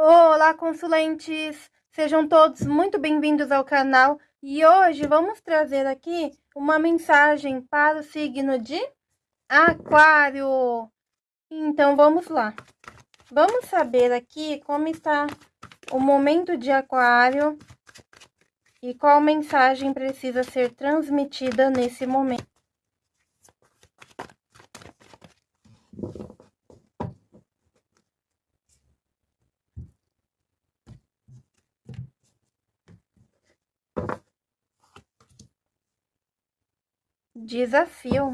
Olá, consulentes! Sejam todos muito bem-vindos ao canal e hoje vamos trazer aqui uma mensagem para o signo de Aquário. Então, vamos lá. Vamos saber aqui como está o momento de Aquário e qual mensagem precisa ser transmitida nesse momento. Desafio.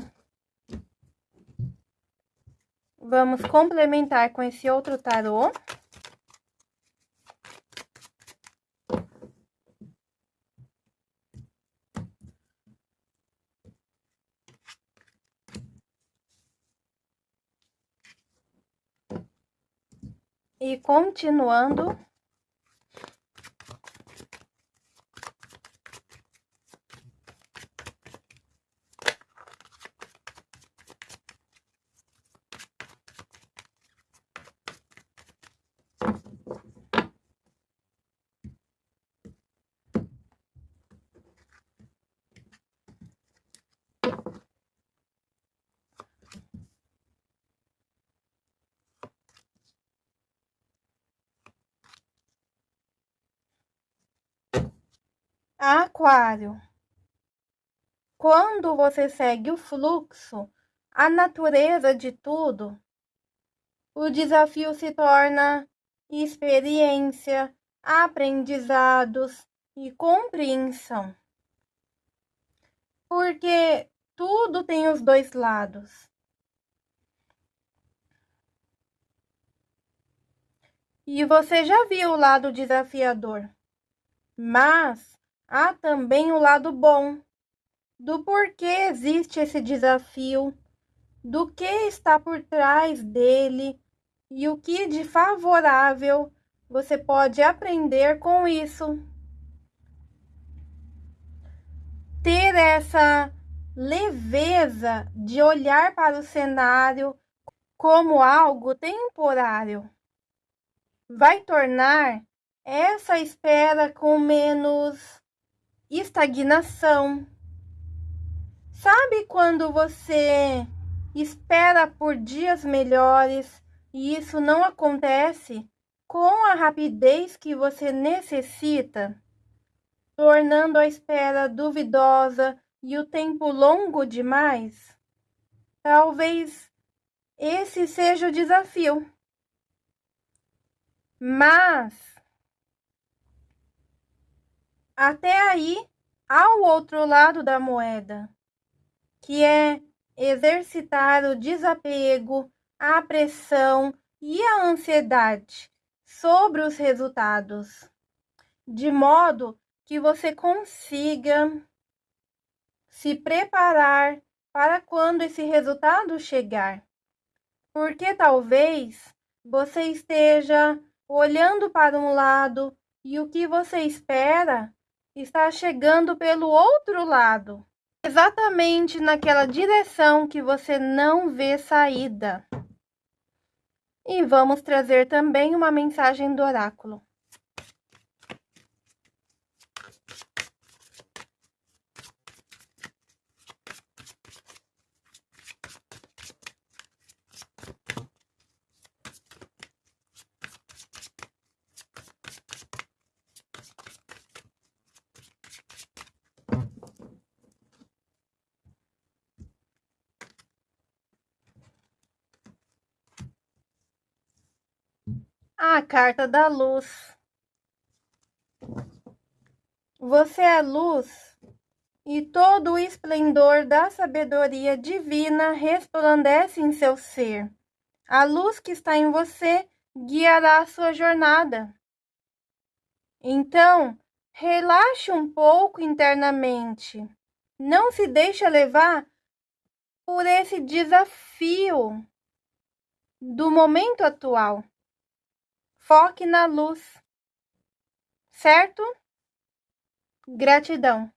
Vamos complementar com esse outro tarô. E continuando Aquário. Quando você segue o fluxo, a natureza de tudo, o desafio se torna experiência, aprendizados e compreensão. Porque tudo tem os dois lados. E você já viu o lado desafiador, mas há também o lado bom do porquê existe esse desafio, do que está por trás dele e o que de favorável você pode aprender com isso. Ter essa leveza de olhar para o cenário como algo temporário vai tornar essa espera com menos estagnação. Sabe quando você espera por dias melhores e isso não acontece com a rapidez que você necessita, tornando a espera duvidosa e o tempo longo demais? Talvez esse seja o desafio. Mas até aí, há o outro lado da moeda, que é exercitar o desapego, a pressão e a ansiedade sobre os resultados, de modo que você consiga se preparar para quando esse resultado chegar. Porque talvez você esteja olhando para um lado e o que você espera está chegando pelo outro lado, exatamente naquela direção que você não vê saída. E vamos trazer também uma mensagem do oráculo. A carta da luz. Você é luz e todo o esplendor da sabedoria divina resplandece em seu ser. A luz que está em você guiará a sua jornada. Então, relaxe um pouco internamente. Não se deixe levar por esse desafio do momento atual. Foque na luz, certo? Gratidão.